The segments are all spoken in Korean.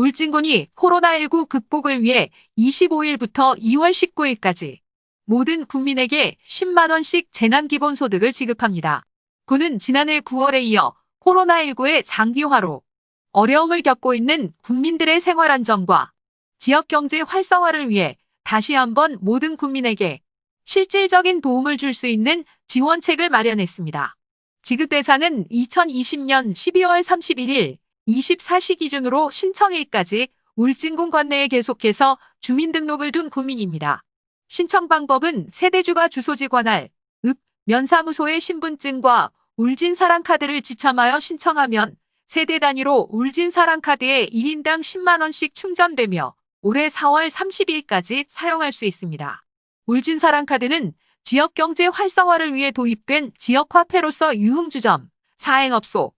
울진군이 코로나19 극복을 위해 25일부터 2월 19일까지 모든 국민에게 10만원씩 재난기본소득을 지급합니다. 군은 지난해 9월에 이어 코로나19의 장기화로 어려움을 겪고 있는 국민들의 생활 안정과 지역 경제 활성화를 위해 다시 한번 모든 국민에게 실질적인 도움을 줄 수 있는 지원책을 마련했습니다. 지급 대상은 2020년 12월 31일 24시 기준으로 신청일까지 울진군 관내에 계속해서 주민등록을 둔 국민입니다. 신청 방법은 세대주가 주소지 관할, 읍, 면사무소의 신분증과 울진사랑카드를 지참하여 신청하면 세대 단위로 울진사랑카드에 1인당 10만원씩 충전되며 올해 4월 30일까지 사용할 수 있습니다. 울진사랑카드는 지역경제 활성화를 위해 도입된 지역화폐로서 유흥주점, 사행업소,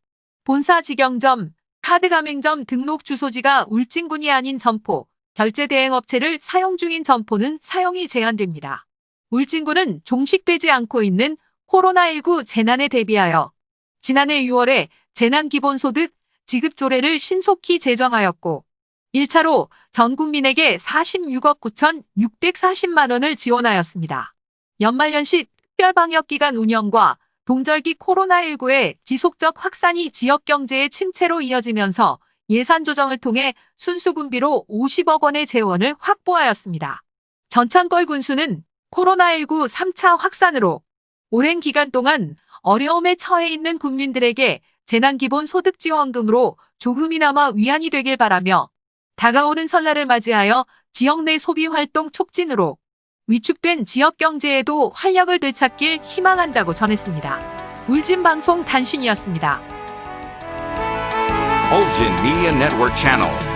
본사 직영점, 카드 가맹점 등록 주소지가 울진군이 아닌 점포, 결제 대행 업체를 사용 중인 점포는 사용이 제한됩니다. 울진군은 종식되지 않고 있는 코로나19 재난에 대비하여 지난해 6월에 재난기본소득 지급 조례를 신속히 제정하였고 1차로 전 국민에게 46억 9,640만 원을 지원하였습니다. 연말연시 특별방역기간 운영과 동절기 코로나19의 지속적 확산이 지역경제의 침체로 이어지면서 예산 조정을 통해 순수군비로 50억 원의 재원을 확보하였습니다. 전창걸 군수는 코로나19 3차 확산으로 오랜 기간 동안 어려움에 처해 있는 국민들에게 재난기본 소득지원금으로 조금이나마 위안이 되길 바라며 다가오는 설날을 맞이하여 지역 내 소비활동 촉진으로 위축된 지역 경제에도 활력을 되찾길 희망한다고 전했습니다. 울진 방송 단신이었습니다. Olgin Media Network.